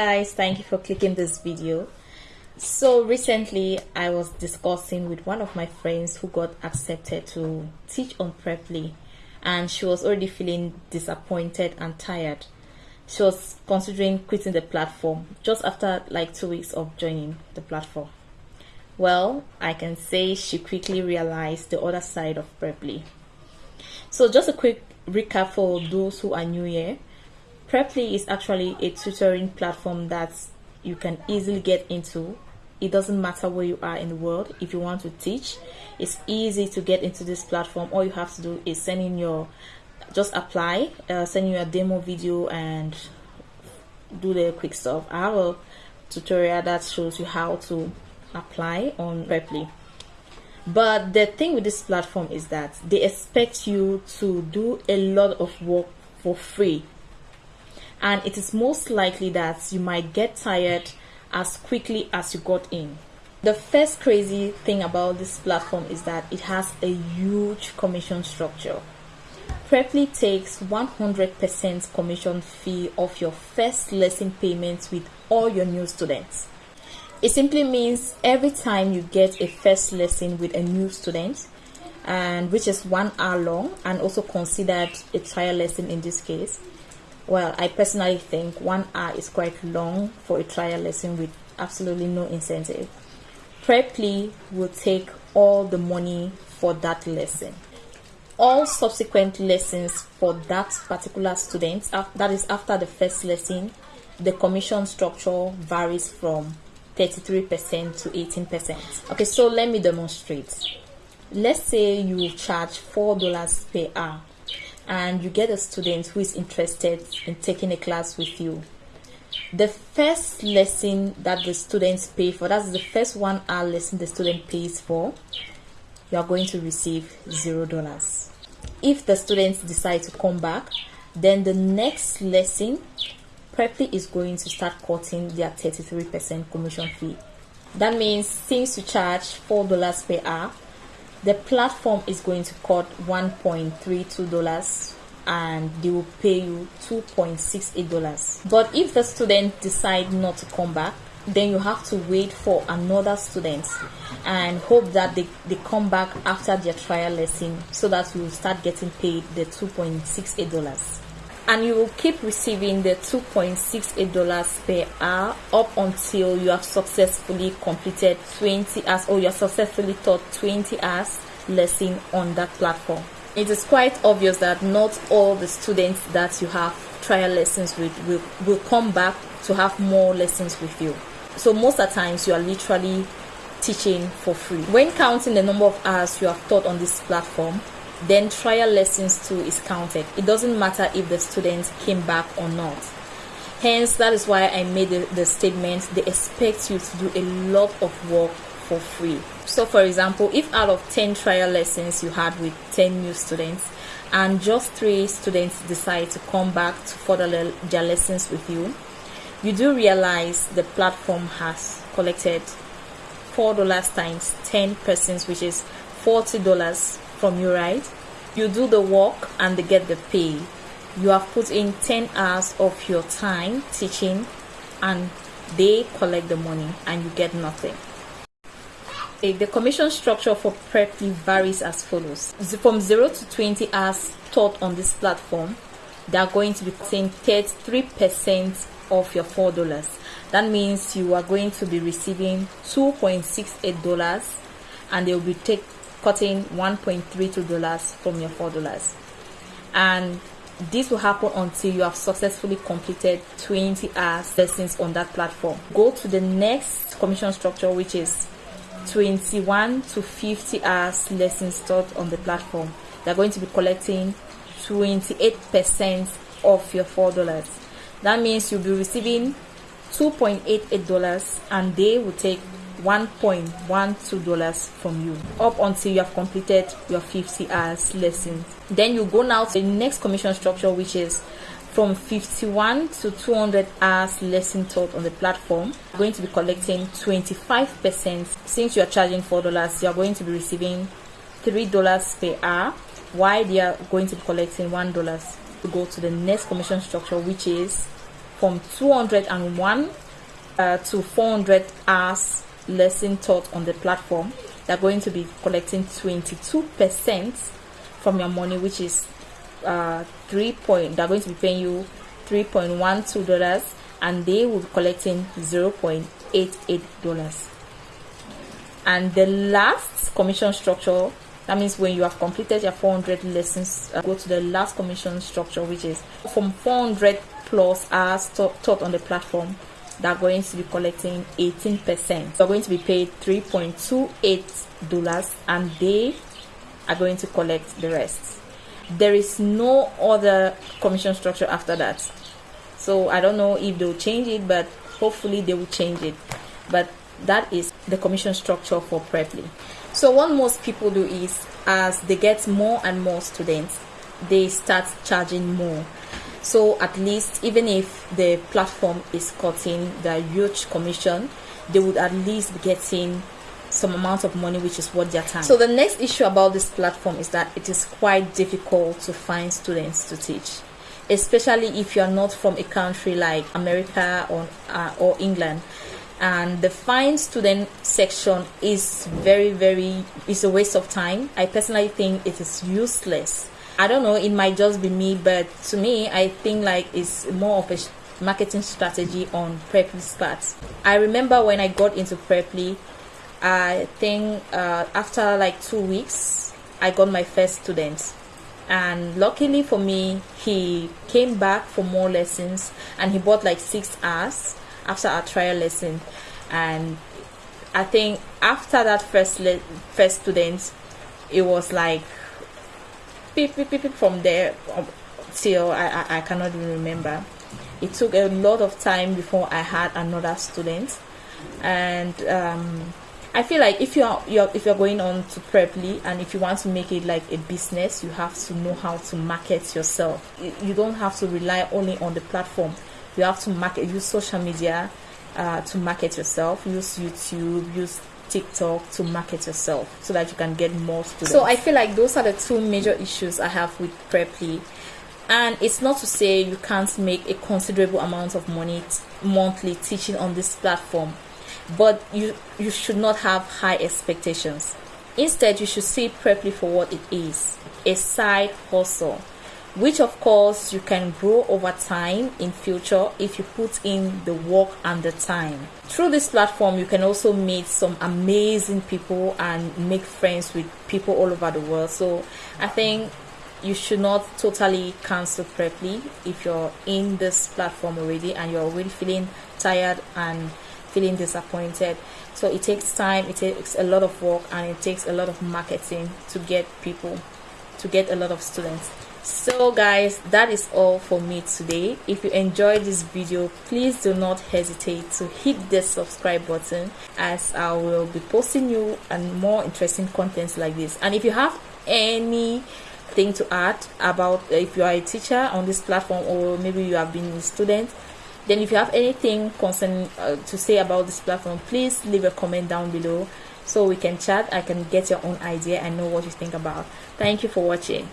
guys thank you for clicking this video. So recently i was discussing with one of my friends who got accepted to teach on preply and she was already feeling disappointed and tired. She was considering quitting the platform just after like two weeks of joining the platform. Well i can say she quickly realized the other side of preply so just a quick recap for those who are new here Preply is actually a tutoring platform that you can easily get into. It doesn't matter where you are in the world. If you want to teach, it's easy to get into this platform. All you have to do is send in your, just apply, uh, send you a demo video and do the quick stuff. I have a tutorial that shows you how to apply on Preply. But the thing with this platform is that they expect you to do a lot of work for free and it is most likely that you might get tired as quickly as you got in. The first crazy thing about this platform is that it has a huge commission structure. Preply takes 100% commission fee of your first lesson payments with all your new students. It simply means every time you get a first lesson with a new student, and which is one hour long and also considered a trial lesson in this case, well, I personally think one hour is quite long for a trial lesson with absolutely no incentive. Preply will take all the money for that lesson. All subsequent lessons for that particular student, that is after the first lesson, the commission structure varies from 33% to 18%. Okay, so let me demonstrate. Let's say you charge $4 per hour and you get a student who is interested in taking a class with you. The first lesson that the students pay for that's the first one hour lesson the student pays for you are going to receive zero dollars. If the students decide to come back then the next lesson Preply is going to start cutting their 33% commission fee. That means since you charge four dollars per hour the platform is going to cut 1.32 dollars and they will pay you 2.68 dollars. But if the student decide not to come back then you have to wait for another student and hope that they, they come back after their trial lesson so that you will start getting paid the 2.68 dollars and you will keep receiving the 2.68 dollars per hour up until you have successfully completed 20 hours or you have successfully taught 20 hours lesson on that platform. It is quite obvious that not all the students that you have trial lessons with will, will come back to have more lessons with you. So most of the times you are literally teaching for free. When counting the number of hours you have taught on this platform then trial lessons too is counted. It doesn't matter if the students came back or not. Hence, that is why I made the, the statement they expect you to do a lot of work for free. So, for example, if out of 10 trial lessons you had with 10 new students, and just three students decide to come back to further their lessons with you, you do realize the platform has collected $4 times 10 persons, which is $40 from you, right? You do the work and they get the pay. You have put in 10 hours of your time teaching and they collect the money and you get nothing. Eh, the commission structure for Preply varies as follows. From 0 to 20 hours taught on this platform, they are going to be paying 33% of your $4. That means you are going to be receiving $2.68 and they will be take, cutting $1.32 from your $4. And this will happen until you have successfully completed 20 hours lessons on that platform. Go to the next commission structure, which is 21 to 50 hours lessons taught on the platform. They're going to be collecting 28% of your $4. That means you'll be receiving $2.88 and they will take $1.12 from you up until you have completed your 50 hours lesson. Then you go now to the next commission structure, which is from 51 to 200 hours lesson taught on the platform. You're going to be collecting 25%. Since you are charging $4, you are going to be receiving $3 per hour, while they are going to be collecting $1 to go to the next commission structure, which is from 201 uh, to 400 hours lesson taught on the platform they're going to be collecting 22% from your money which is uh, 3 point they're going to be paying you 3.12 dollars and they will be collecting 0.88 dollars. And the last commission structure that means when you have completed your 400 lessons uh, go to the last commission structure which is from 400 plus hours taught on the platform they're going to be collecting 18% they're going to be paid 3.28 dollars and they are going to collect the rest. There is no other commission structure after that. So i don't know if they'll change it but hopefully they will change it. But that is the commission structure for preply so what most people do is as they get more and more students they start charging more so at least even if the platform is cutting the huge commission they would at least be getting some amount of money which is what they're time. So the next issue about this platform is that it is quite difficult to find students to teach especially if you're not from a country like america or uh, or england. And the find student section is very very is a waste of time. I personally think it is useless i don't know it might just be me but to me i think like it's more of a marketing strategy on preply's part i remember when i got into preply i think uh, after like two weeks i got my first student. And luckily for me he came back for more lessons and he bought like six hours after our trial lesson. And I think after that first le- first student it was like beep, beep, beep, from there um, till I, I, I cannot even remember it took a lot of time before I had another student and um, I feel like if you're, you're if you're going on to Preply and if you want to make it like a business, you have to know how to market yourself. You don't have to rely only on the platform. You have to market, use social media, uh, to market yourself. Use YouTube, use TikTok to market yourself so that you can get more students. So I feel like those are the two major issues I have with Preply. And it's not to say you can't make a considerable amount of money monthly teaching on this platform, but you you should not have high expectations. Instead, you should see Preply for what it is, a side hustle which of course you can grow over time in future if you put in the work and the time. Through this platform you can also meet some amazing people and make friends with people all over the world. So i think you should not totally cancel preply if you're in this platform already and you're already feeling tired and feeling disappointed. So it takes time it takes a lot of work and it takes a lot of marketing to get people to get a lot of students so guys that is all for me today. If you enjoyed this video please do not hesitate to hit the subscribe button as i will be posting you and more interesting contents like this. And if you have any thing to add about if you are a teacher on this platform or maybe you have been a student then if you have anything concerning uh, to say about this platform please leave a comment down below so we can chat. I can get your own idea and know what you think about. Thank you for watching